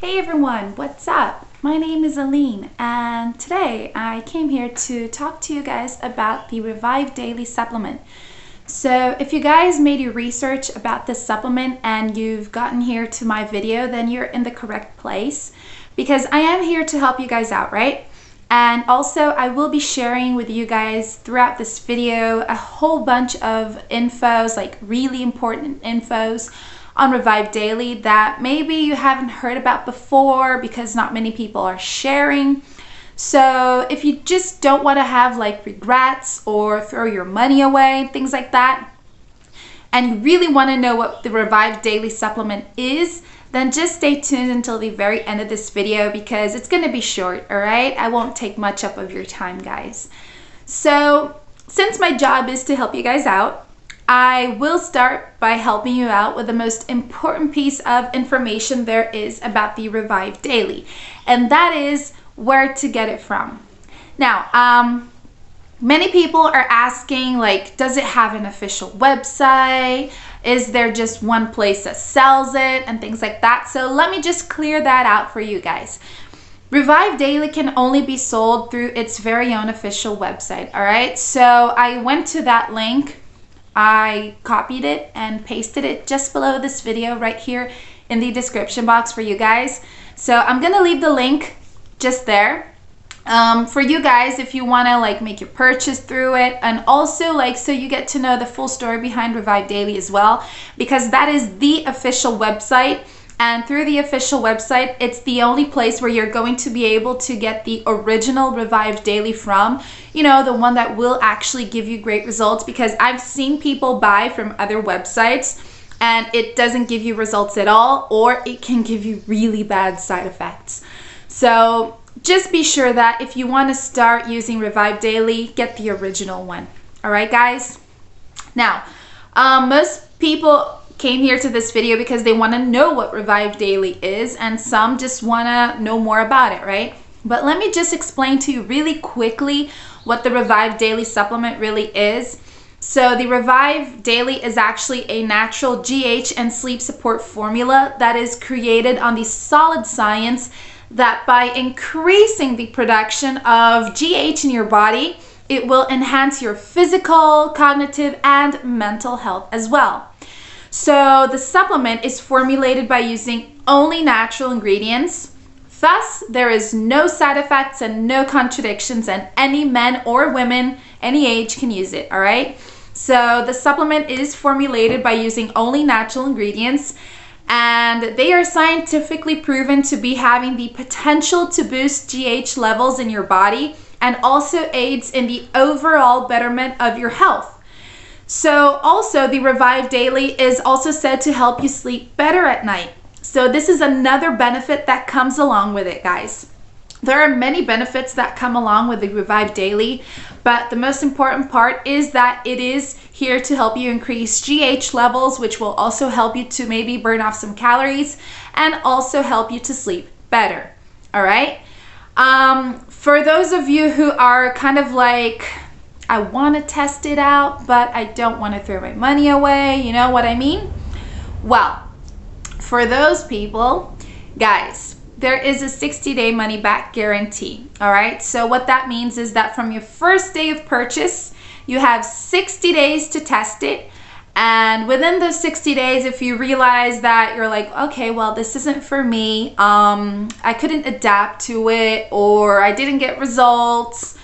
Hey everyone, what's up? My name is Aline and today I came here to talk to you guys about the Revive Daily Supplement. So if you guys made your research about this supplement and you've gotten here to my video, then you're in the correct place because I am here to help you guys out, right? And also I will be sharing with you guys throughout this video a whole bunch of infos, like really important infos on Revive Daily that maybe you haven't heard about before because not many people are sharing. So if you just don't want to have like regrets or throw your money away, things like that, and you really want to know what the Revive Daily Supplement is, then just stay tuned until the very end of this video because it's going to be short, all right? I won't take much up of your time, guys. So since my job is to help you guys out, I will start by helping you out with the most important piece of information there is about the Revive Daily, and that is where to get it from. Now, um, many people are asking like, does it have an official website? Is there just one place that sells it and things like that? So let me just clear that out for you guys. Revive Daily can only be sold through its very own official website, all right? So I went to that link I copied it and pasted it just below this video right here in the description box for you guys. So I'm gonna leave the link just there. Um, for you guys, if you wanna like make your purchase through it and also like so you get to know the full story behind Revive Daily as well because that is the official website and through the official website, it's the only place where you're going to be able to get the original Revive Daily from, you know, the one that will actually give you great results because I've seen people buy from other websites and it doesn't give you results at all or it can give you really bad side effects. So just be sure that if you want to start using Revive Daily, get the original one. All right, guys? Now, um, most people came here to this video because they want to know what Revive Daily is and some just want to know more about it, right? But let me just explain to you really quickly what the Revive Daily supplement really is. So the Revive Daily is actually a natural GH and sleep support formula that is created on the solid science that by increasing the production of GH in your body, it will enhance your physical, cognitive, and mental health as well. So the supplement is formulated by using only natural ingredients. Thus, there is no side effects and no contradictions and any men or women, any age can use it, all right? So the supplement is formulated by using only natural ingredients and they are scientifically proven to be having the potential to boost GH levels in your body and also aids in the overall betterment of your health. So also the Revive Daily is also said to help you sleep better at night. So this is another benefit that comes along with it, guys. There are many benefits that come along with the Revive Daily, but the most important part is that it is here to help you increase GH levels, which will also help you to maybe burn off some calories and also help you to sleep better. All right. Um, for those of you who are kind of like I want to test it out, but I don't want to throw my money away. You know what I mean? Well, for those people, guys, there is a 60 day money back guarantee. All right. So what that means is that from your first day of purchase, you have 60 days to test it. And within those 60 days, if you realize that you're like, okay, well, this isn't for me, um, I couldn't adapt to it, or I didn't get results,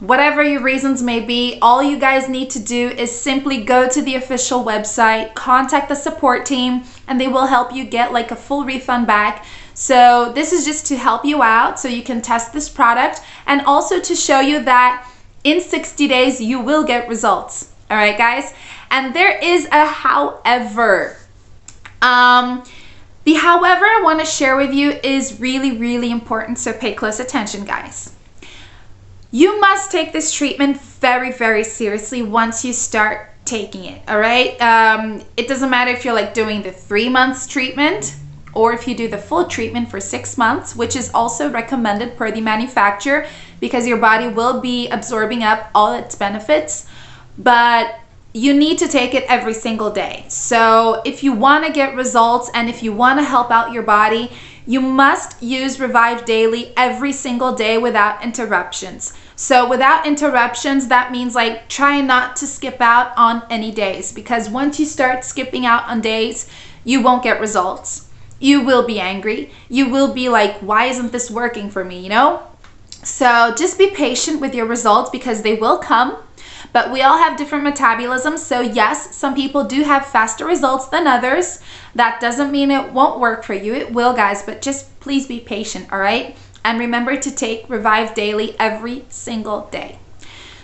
whatever your reasons may be, all you guys need to do is simply go to the official website, contact the support team, and they will help you get like a full refund back. So this is just to help you out so you can test this product and also to show you that in 60 days you will get results. All right, guys? And there is a however. Um, the however I want to share with you is really, really important, so pay close attention, guys. You must take this treatment very, very seriously once you start taking it, all right? Um, it doesn't matter if you're like doing the three months treatment or if you do the full treatment for six months, which is also recommended per the manufacturer because your body will be absorbing up all its benefits. But you need to take it every single day. So if you want to get results and if you want to help out your body, you must use Revive Daily every single day without interruptions. So without interruptions, that means like try not to skip out on any days because once you start skipping out on days, you won't get results. You will be angry. You will be like, why isn't this working for me, you know? So just be patient with your results because they will come. But we all have different metabolisms. So yes, some people do have faster results than others. That doesn't mean it won't work for you. It will, guys, but just please be patient, all right? And remember to take Revive Daily every single day.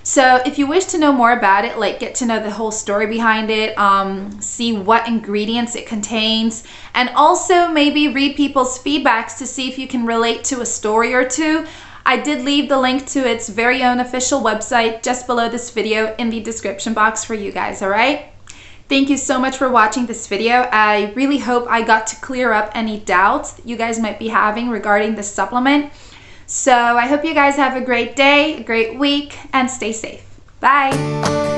So if you wish to know more about it, like get to know the whole story behind it, um, see what ingredients it contains, and also maybe read people's feedbacks to see if you can relate to a story or two, I did leave the link to its very own official website just below this video in the description box for you guys, all right? Thank you so much for watching this video. I really hope I got to clear up any doubts that you guys might be having regarding this supplement. So I hope you guys have a great day, a great week, and stay safe. Bye.